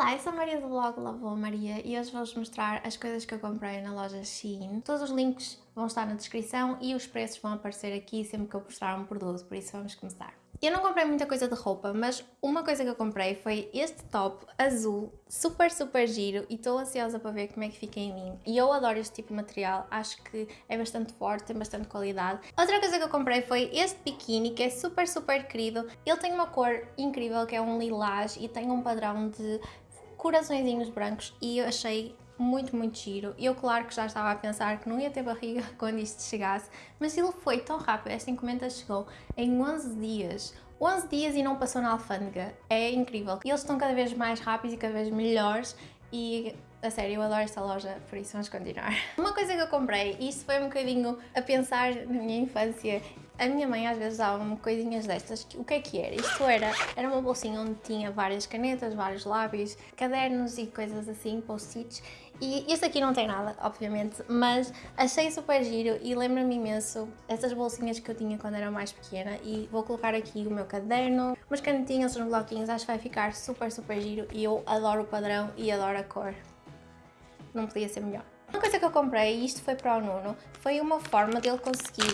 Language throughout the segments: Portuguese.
Olá, eu sou a Maria do blog Lavou Maria e hoje vou-vos mostrar as coisas que eu comprei na loja Shein. Todos os links vão estar na descrição e os preços vão aparecer aqui sempre que eu postar um produto, por isso vamos começar. Eu não comprei muita coisa de roupa, mas uma coisa que eu comprei foi este top azul, super super giro e estou ansiosa para ver como é que fica em mim. E eu adoro este tipo de material, acho que é bastante forte, tem bastante qualidade. Outra coisa que eu comprei foi este biquíni, que é super super querido. Ele tem uma cor incrível, que é um lilás e tem um padrão de coraçõezinhos brancos e eu achei muito, muito giro. Eu, claro, que já estava a pensar que não ia ter barriga quando isto chegasse, mas ele foi tão rápido, esta encomenda chegou em 11 dias. 11 dias e não passou na alfândega. É incrível. E eles estão cada vez mais rápidos e cada vez melhores e a sério, eu adoro esta loja, por isso vamos continuar. Uma coisa que eu comprei, e isto foi um bocadinho a pensar na minha infância, a minha mãe às vezes dava-me coisinhas destas. O que é que era? Isto era, era uma bolsinha onde tinha várias canetas, vários lábios, cadernos e coisas assim, post-its. E este aqui não tem nada, obviamente, mas achei super giro e lembra-me imenso essas bolsinhas que eu tinha quando era mais pequena e vou colocar aqui o meu caderno, umas canetinhas, uns bloquinhos, acho que vai ficar super, super giro e eu adoro o padrão e adoro a cor. Não podia ser melhor. Uma coisa que eu comprei, e isto foi para o Nuno, foi uma forma dele conseguir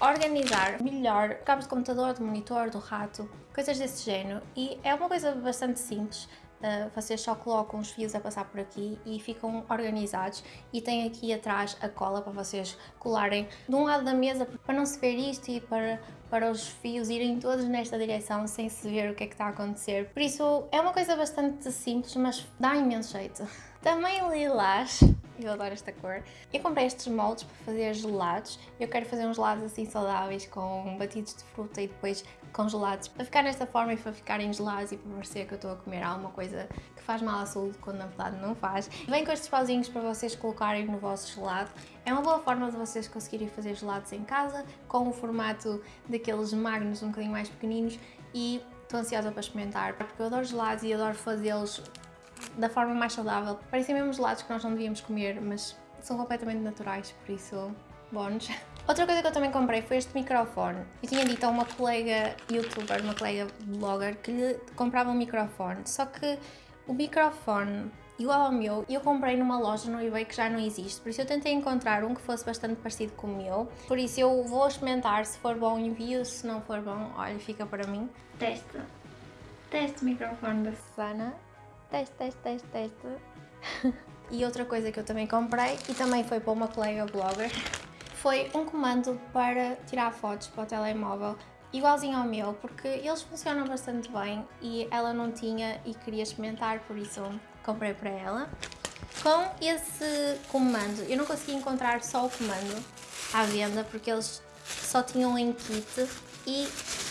organizar melhor cabos de computador, de monitor, do rato, coisas desse género. E é uma coisa bastante simples, Uh, vocês só colocam os fios a passar por aqui e ficam organizados e tem aqui atrás a cola para vocês colarem de um lado da mesa para não se ver isto e para, para os fios irem todos nesta direção sem se ver o que é que está a acontecer. Por isso é uma coisa bastante simples, mas dá imenso jeito. Também lilás eu adoro esta cor. Eu comprei estes moldes para fazer gelados. Eu quero fazer uns gelados assim saudáveis com batidos de fruta e depois congelados para ficar nesta forma e para ficarem gelados e para parecer que eu estou a comer alguma coisa que faz mal à saúde quando na verdade não faz. Vem com estes pauzinhos para vocês colocarem no vosso gelado. É uma boa forma de vocês conseguirem fazer gelados em casa com o formato daqueles magnos um bocadinho mais pequeninos e estou ansiosa para experimentar porque eu adoro gelados e adoro fazê-los da forma mais saudável. Parecem mesmo gelados que nós não devíamos comer, mas são completamente naturais, por isso, bons. Outra coisa que eu também comprei foi este microfone. Eu tinha dito a uma colega youtuber, uma colega blogger, que lhe comprava um microfone, só que o microfone igual ao meu, eu comprei numa loja no eBay que já não existe, por isso eu tentei encontrar um que fosse bastante parecido com o meu, por isso eu vou experimentar, se for bom envio, se não for bom, olha, fica para mim. Teste, teste o microfone da Susana teste, teste, teste, teste. e outra coisa que eu também comprei, e também foi para uma colega blogger, foi um comando para tirar fotos para o telemóvel, igualzinho ao meu, porque eles funcionam bastante bem e ela não tinha e queria experimentar, por isso comprei para ela. Com esse comando, eu não consegui encontrar só o comando à venda, porque eles só tinham em kit e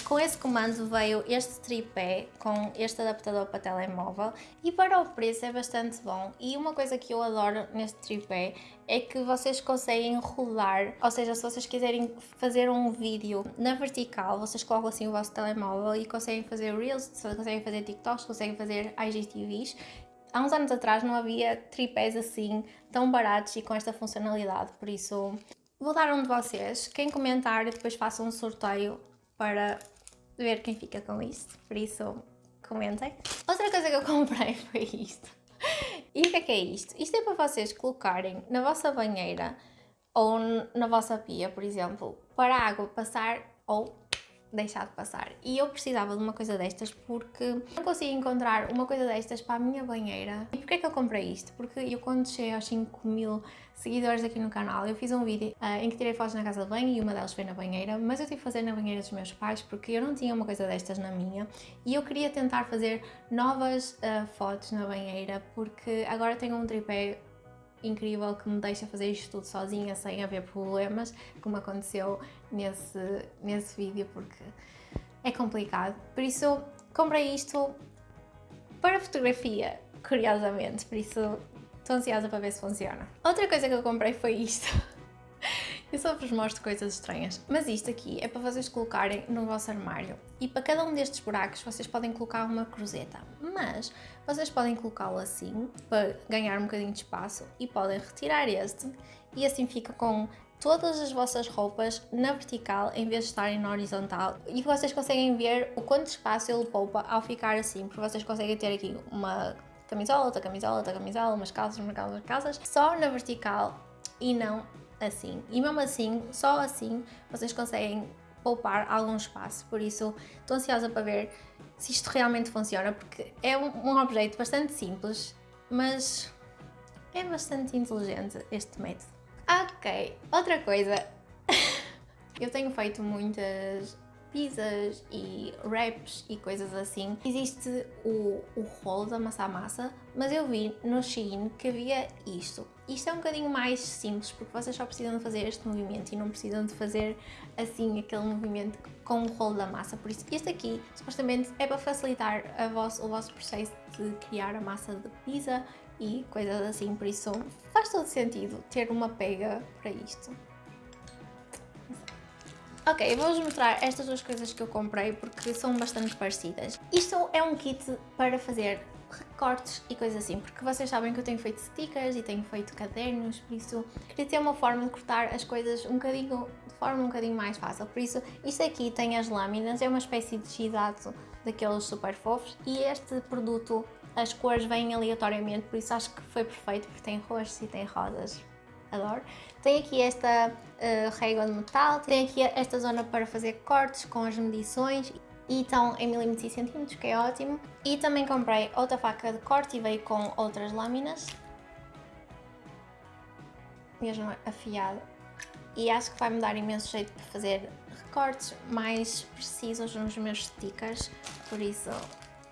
com esse comando veio este tripé com este adaptador para telemóvel e para o preço é bastante bom. E uma coisa que eu adoro neste tripé é que vocês conseguem rodar, ou seja, se vocês quiserem fazer um vídeo na vertical, vocês colocam assim o vosso telemóvel e conseguem fazer Reels, conseguem fazer TikToks, conseguem fazer IGTVs Há uns anos atrás não havia tripés assim tão baratos e com esta funcionalidade, por isso vou dar um de vocês. Quem comentar, depois faça um sorteio para ver quem fica com isto, por isso comentem. Outra coisa que eu comprei foi isto. E o que é que é isto? Isto é para vocês colocarem na vossa banheira ou na vossa pia, por exemplo, para a água passar ou deixar de passar. E eu precisava de uma coisa destas porque não consigo encontrar uma coisa destas para a minha banheira. E porquê é que eu comprei isto? Porque eu quando cheguei aos 5 mil seguidores aqui no canal, eu fiz um vídeo uh, em que tirei fotos na casa de banho e uma delas foi na banheira, mas eu tive que fazer na banheira dos meus pais porque eu não tinha uma coisa destas na minha e eu queria tentar fazer novas uh, fotos na banheira porque agora tenho um tripé incrível que me deixa fazer isto tudo sozinha sem haver problemas, como aconteceu nesse, nesse vídeo, porque é complicado. Por isso, comprei isto para fotografia, curiosamente, por isso estou ansiosa para ver se funciona. Outra coisa que eu comprei foi isto. Eu só vos mostro coisas estranhas. Mas isto aqui é para vocês colocarem no vosso armário. E para cada um destes buracos vocês podem colocar uma cruzeta. Mas vocês podem colocá-lo assim, para ganhar um bocadinho de espaço. E podem retirar este. E assim fica com todas as vossas roupas na vertical em vez de estarem na horizontal e vocês conseguem ver o quanto espaço ele poupa ao ficar assim, porque vocês conseguem ter aqui uma camisola, outra camisola, outra camisola, umas calças, umas calças, umas calças, só na vertical e não assim. E mesmo assim, só assim, vocês conseguem poupar algum espaço, por isso estou ansiosa para ver se isto realmente funciona, porque é um, objeto bastante simples, mas é bastante inteligente este método. Ok, outra coisa. Eu tenho feito muitas pizzas e wraps e coisas assim. Existe o, o rolo da massa-massa, mas eu vi no Shein que havia isto. Isto é um bocadinho mais simples, porque vocês só precisam de fazer este movimento e não precisam de fazer assim aquele movimento com o rolo da massa. Por isso, este aqui, supostamente, é para facilitar o vosso processo de criar a massa de pizza e coisas assim, por isso faz todo sentido ter uma pega para isto. Ok, vou-vos mostrar estas duas coisas que eu comprei porque são bastante parecidas. Isto é um kit para fazer recortes e coisas assim, porque vocês sabem que eu tenho feito stickers e tenho feito cadernos, por isso queria ter uma forma de cortar as coisas um bocadinho, de forma um bocadinho mais fácil. Por isso, isto aqui tem as lâminas, é uma espécie de gizato daqueles super fofos e este produto as cores vêm aleatoriamente, por isso acho que foi perfeito, porque tem roxos e tem rosas. Adoro. Tem aqui esta uh, régua de metal, tem aqui esta zona para fazer cortes com as medições e estão em milímetros e centímetros, que é ótimo. E também comprei outra faca de corte e veio com outras lâminas. Mesmo afiada. E acho que vai me dar imenso jeito para fazer recortes mais precisos nos meus stickers, por isso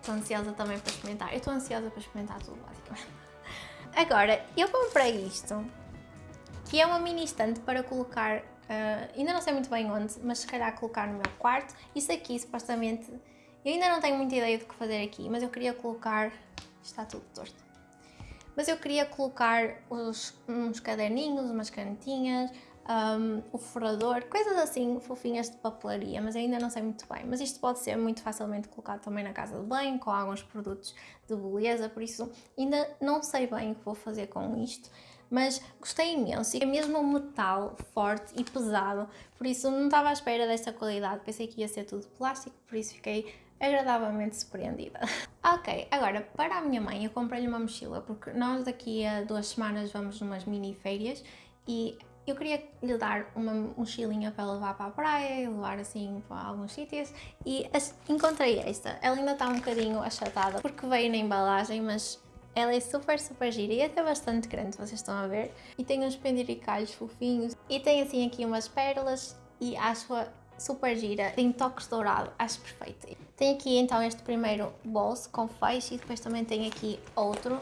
Estou ansiosa também para experimentar. Eu estou ansiosa para experimentar tudo, basicamente. Agora, eu comprei isto, que é uma mini estante para colocar, uh, ainda não sei muito bem onde, mas se calhar colocar no meu quarto. Isso aqui, supostamente, eu ainda não tenho muita ideia do que fazer aqui, mas eu queria colocar... Está tudo torto. Mas eu queria colocar os, uns caderninhos, umas canetinhas, um, o furador, coisas assim fofinhas de papelaria, mas ainda não sei muito bem. Mas isto pode ser muito facilmente colocado também na casa de banho, com alguns produtos de beleza, por isso ainda não sei bem o que vou fazer com isto. Mas gostei imenso, é mesmo um metal forte e pesado, por isso não estava à espera desta qualidade, pensei que ia ser tudo plástico, por isso fiquei agradavelmente surpreendida. ok, agora para a minha mãe eu comprei-lhe uma mochila, porque nós daqui a duas semanas vamos numas mini férias e eu queria lhe dar uma mochilinha para levar para a praia e levar assim para alguns sítios e encontrei esta. Ela ainda está um bocadinho achatada porque veio na embalagem, mas ela é super, super gira e até bastante grande, vocês estão a ver. E tem uns penduricalhos fofinhos e tem assim aqui umas pérolas e acho-a super gira, tem toques dourados, acho perfeito. Tem aqui então este primeiro bolso com feixe e depois também tem aqui outro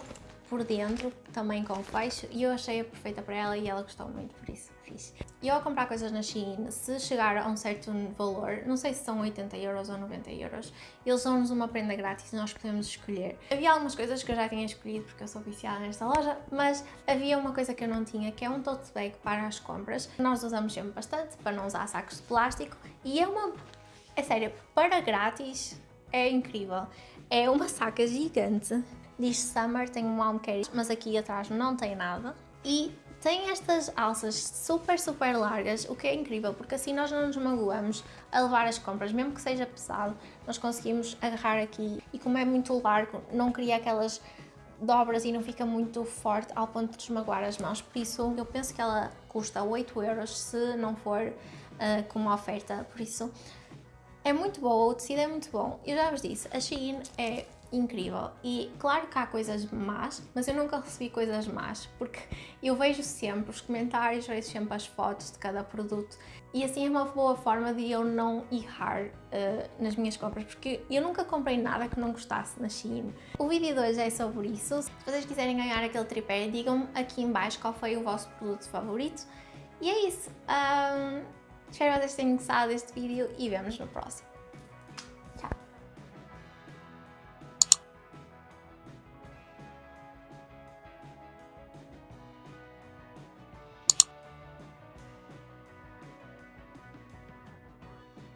por dentro, também com fecho, e eu achei-a perfeita para ela e ela gostou muito, por isso fiz. E ao comprar coisas na Shein, se chegar a um certo valor, não sei se são 80 euros ou 90 euros, eles dão-nos uma prenda grátis e nós podemos escolher. Havia algumas coisas que eu já tinha escolhido porque eu sou viciada nesta loja, mas havia uma coisa que eu não tinha, que é um tote bag para as compras. Nós usamos sempre bastante, para não usar sacos de plástico, e é uma... É sério, para grátis é incrível. É uma saca gigante diz Summer, tem um carry, mas aqui atrás não tem nada. E tem estas alças super, super largas, o que é incrível, porque assim nós não nos magoamos a levar as compras, mesmo que seja pesado, nós conseguimos agarrar aqui. E como é muito largo, não cria aquelas dobras e não fica muito forte ao ponto de desmagoar as mãos, por isso eu penso que ela custa 8 euros se não for uh, com uma oferta, por isso é muito boa, o tecido é muito bom. Eu já vos disse, a Shein é incrível. E claro que há coisas más, mas eu nunca recebi coisas más, porque eu vejo sempre os comentários, vejo sempre as fotos de cada produto e assim é uma boa forma de eu não errar uh, nas minhas compras, porque eu nunca comprei nada que não gostasse na Shein. O vídeo de hoje é sobre isso. Se vocês quiserem ganhar aquele tripé, digam-me aqui em baixo qual foi o vosso produto favorito. E é isso. Um, espero que vocês tenham gostado deste vídeo e vemos no próximo.